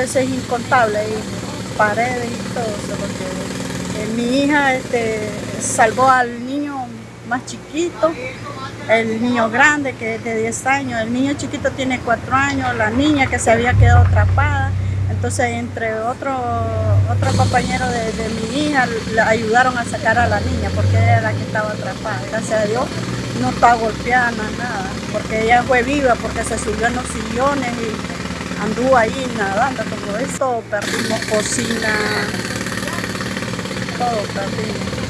veces incontable, y paredes y todo porque eh, mi hija este, salvó al niño más chiquito, el niño grande que es de 10 años, el niño chiquito tiene 4 años, la niña que se había quedado atrapada. Entonces, entre otros otro compañeros de, mi hija, le ayudaron a sacar a la niña porque era la que estaba atrapada. Gracias a Dios no está golpeada, nada, porque ella fue viva, porque se subió en los sillones y anduvo ahí nadando, todo esto, perdimos cocina, todo perdimos.